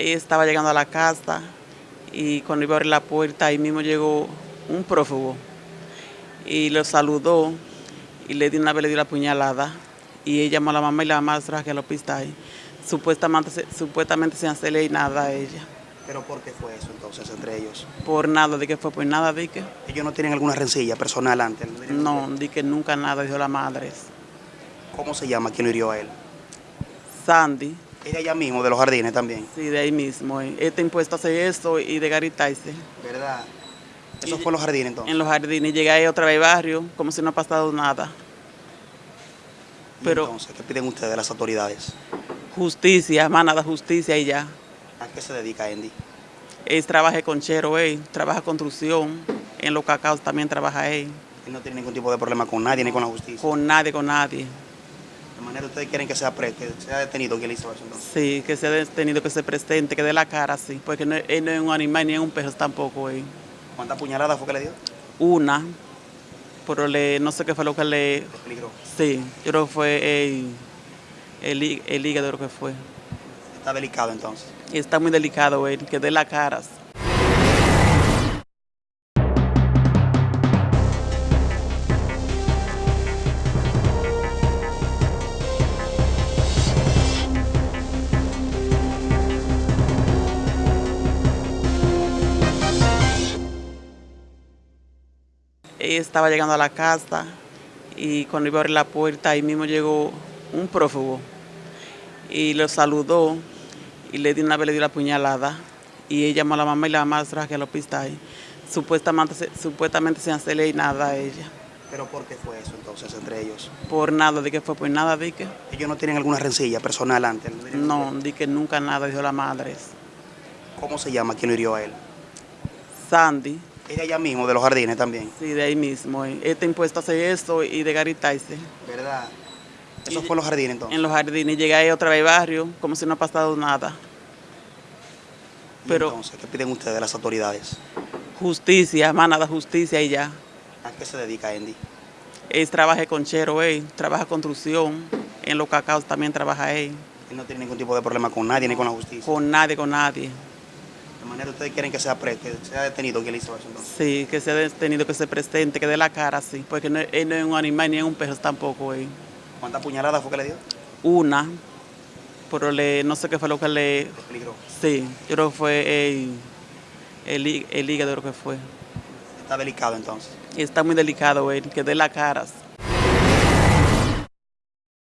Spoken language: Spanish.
Ella estaba llegando a la casa y cuando iba a abrir la puerta, ahí mismo llegó un prófugo y lo saludó y le dio una vez le dio la puñalada y ella llamó a la mamá y la mamá trajo que al hospital. Supuestamente, supuestamente sin hacerle nada a ella. ¿Pero por qué fue eso entonces entre ellos? Por nada, de que fue por nada, de que ¿Ellos no tienen alguna rencilla personal antes? no, de que nunca nada, dijo la madre. ¿Cómo se llama? ¿Quién lo hirió a él? Sandy, Es de allá mismo, de los jardines también. sí, de ahí mismo. eh. Está impuesto a hacer eso y de garitarse. ¿Verdad? Eso fue en los jardines entonces. En los jardines, llegué ahí otra vez al barrio, como si no ha pasado nada. Pero- entonces, ¿qué piden ustedes de las autoridades? Justicia, más nada, justicia y ya. ¿A qué se dedica Andy? Él trabaja con Chero, él trabaja construcción. En los cacaos también trabaja él. Él no tiene ningún tipo de problema con nadie ni con la justicia. Con nadie, con nadie. De manera ustedes quieren que sea, pre- que sea detenido le hizo eso entonces. Sí, que se ha tenido que ser presente, que dé la cara, sí. Porque no, él no es un animal ni es un perro tampoco, él. ¿Cuántas puñaladas fue que le dio? Una, pero le, no sé qué fue lo que le... Sí, yo creo que fue el, el, hí- el hígado, creo que fue. Está delicado entonces. Está muy delicado él, que dé la cara. Ella estaba llegando a la casa y cuando iba a abrir la puerta, ahí mismo llegó un prófugo y lo saludó y le dio una vez le dio la puñalada y ella llamó a la mamá y la mamá trajo que al hospital. Supuestamente, se- supuestamente sin hacerle nada a ella. ¿Pero por qué fue eso entonces entre ellos? Por nada, de que fue por nada, de que ¿Ellos no tienen alguna rencilla personal antes? no, de que nunca nada, dijo la madre. ¿Cómo se llama? ¿Quién lo hirió a él? Sandy, Es de allá mismo, de los jardines también. sí, de ahí mismo. está impuesto a hacer eso y de garitarse. ¿Verdad? Eso fue en los jardines entonces. En los jardines, llegué ahí otra vez al barrio, como si no ha pasado nada. Y pero- entonces, ¿qué piden ustedes de las autoridades? Justicia, más nada, justicia y ya. ¿A qué se dedica Andy? Él trabaja con Chero, él trabaja construcción. En los cacaos también trabaja él. Él no tiene ningún tipo de problema con nadie ni con la justicia. Con nadie, con nadie. De manera ustedes quieren que sea, pre- que sea detenido quien le hizo eso entonces. Sí, que se ha tenido que ser presente, que dé la cara, sí. Porque no, él no es un animal ni es un perro tampoco, él. ¿Cuántas puñaladas fue que le dio? Una, pero le, no sé qué fue lo que le... Peligró. Sí, yo creo que fue el, el, el hígado, creo que fue. Está delicado entonces. Está muy delicado él, que dé la cara.